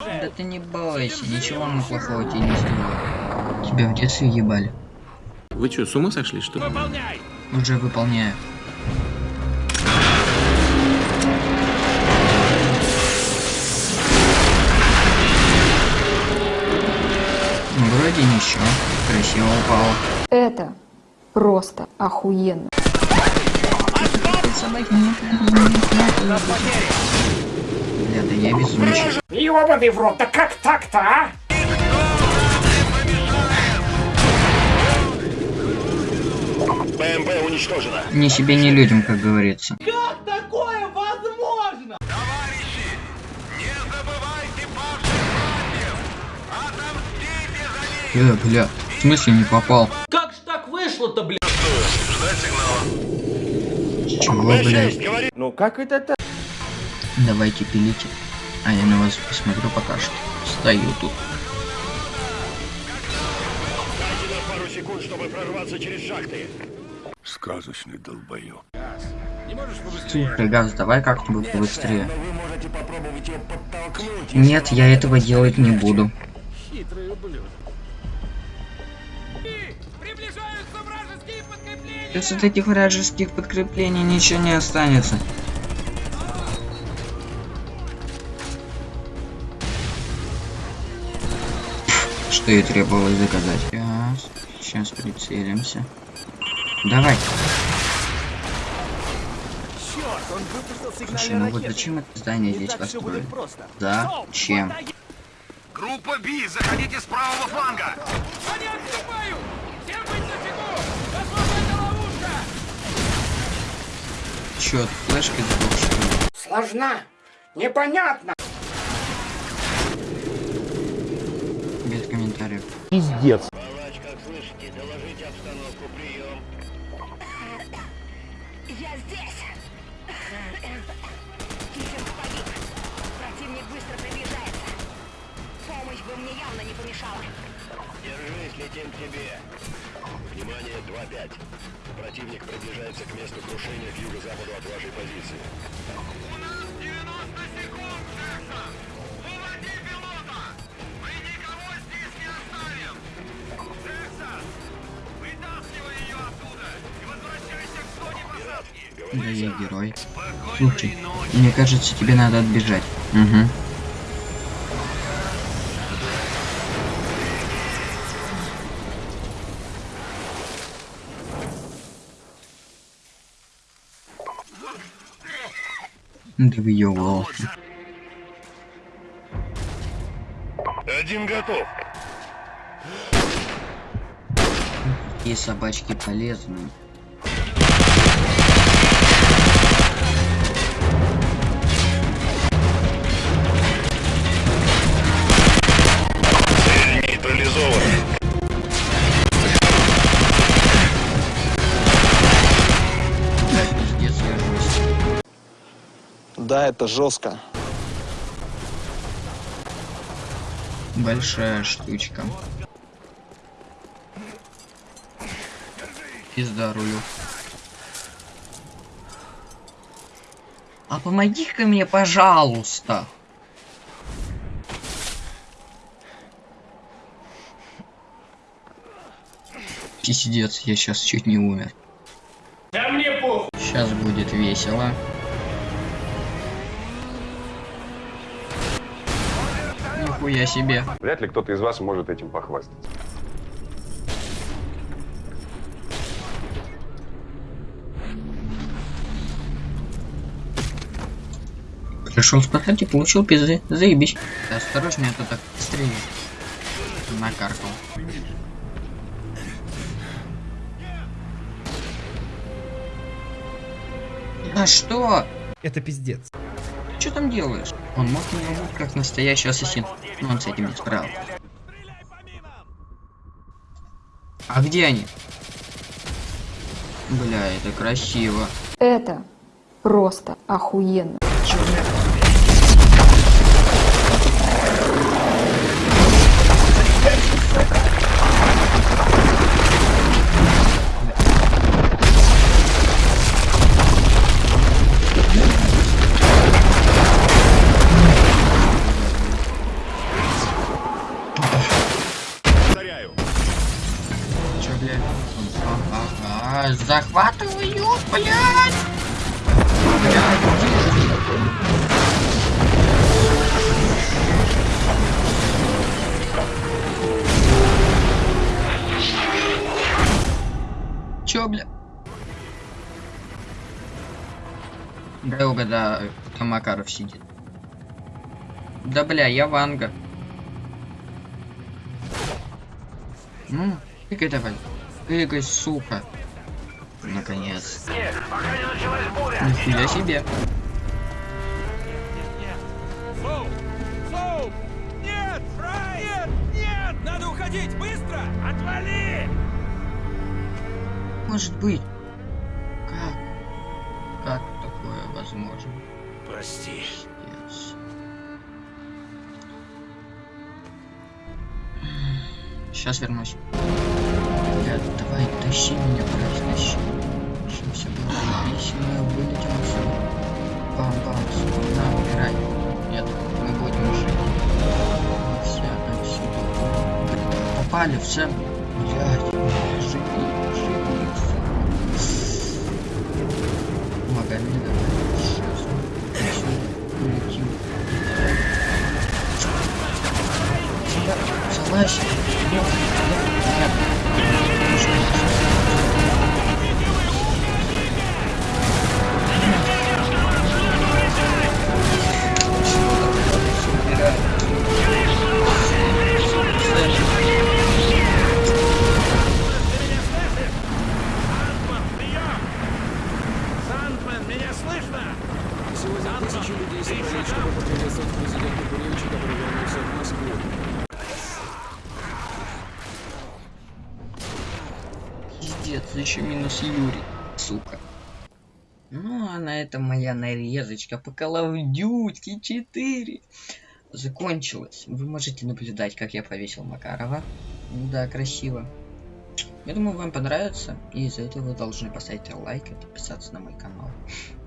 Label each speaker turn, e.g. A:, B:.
A: Да ты не бойся, ничего мы плохого тебе не сделаем. Тебя в детстве ебали.
B: Вы что, с ума сошли, что ли?
A: Уже выполняю. Вроде ничего. Красиво упало.
C: Это просто охуенно.
A: Бля, да я везунчик.
D: Ёбаный в рот, да как так-то, а?
E: БМП уничтожена.
A: Ни себе, ни людям, как говорится. Э, бля, в смысле не попал?
F: Как ж так вышло-то, блядь?
A: Чего, блядь?
D: Ну как это так?
A: Давайте пилите. А я на вас посмотрю пока что. Стою тут.
E: Дайте нам пару секунд, чтобы прорваться через шахты.
G: Сказочный долбоёб.
A: Слушай, Газ, давай как-нибудь побыстрее.
E: Но вы можете попробовать ее подтолкнуть.
A: Нет, я этого делать не буду. От этих вражеских подкреплений ничего не останется. Что и требовалось заказать. Сейчас, сейчас прицелимся. Давай. Слушай, ну вот зачем это здание здесь построили? Зачем?
G: Группа Би, заходите с правого фланга!
A: Чё, флешкой сдох, что ли?
D: Сложна. Непонятно.
A: Без комментариев.
E: Палач, как слышите, доложите обстановку, прием.
H: Я здесь. Киллер погиб. Противник быстро приближается. Помощь бы мне явно не помешала.
E: Держись, летим к тебе. Внимание, 2-5. Противник приближается к месту крушения к юго-западу от вашей позиции.
A: Да я герой. Слушай, мне кажется, тебе надо отбежать. Угу. Да въебывался.
E: Один готов.
A: Такие собачки полезные.
I: Да, это жестко.
A: Большая штучка. Пизда рулю. А помоги-ка мне, пожалуйста. Пиздец, я сейчас чуть не умер.
D: Да мне похуй.
A: Сейчас будет весело. Нихуя себе.
J: Вряд ли кто-то из вас может этим похвастаться.
A: Пришел спасать и получил пизды. Заебись. Да осторожнее, а то так стрелит. Накаркал. А что?
F: Это пиздец.
A: Ты что там делаешь? Он мог меня убить как настоящий ассасин, но он с этим не справился. А где они? Бля, это красиво.
C: Это просто охуенно.
A: Захватываю, блядь. Блядь, где? Чё, бля? Дай угадаю, там Макаров сидит. Да бля, я Ванга. Ну, прыгай давай. Прыгай, сука. Наконец. Нихуя себе.
G: Соу! Нет! Фрай! Нет! Нет! Надо уходить! Быстро! Отвали!
A: Может быть. Как? Как такое возможно?
G: Прости.
A: Пиздец. Сейчас вернусь. Блядь, давай, тащи меня, блядь, тащи. Все заебись, и мы вылетим отсюда. Бам-бам, сука, на, умирай. Нет, мы будем жить. Мы все отсюда. Попали в центр. Блядь, живи, живи, сука. Магомеда, сейчас улетим. Залазь.
E: Поприветствовать президента Буревича, который вернулся в Москву.
A: Пиздец, еще минус Юрий, сука. Ну, а на этом моя нарезочка по Call of Duty 4 закончилась. Вы можете наблюдать, как я повесил Макарова. Да, красиво. Я думаю, вам понравится, и из-за этого вы должны поставить лайк и подписаться на мой канал.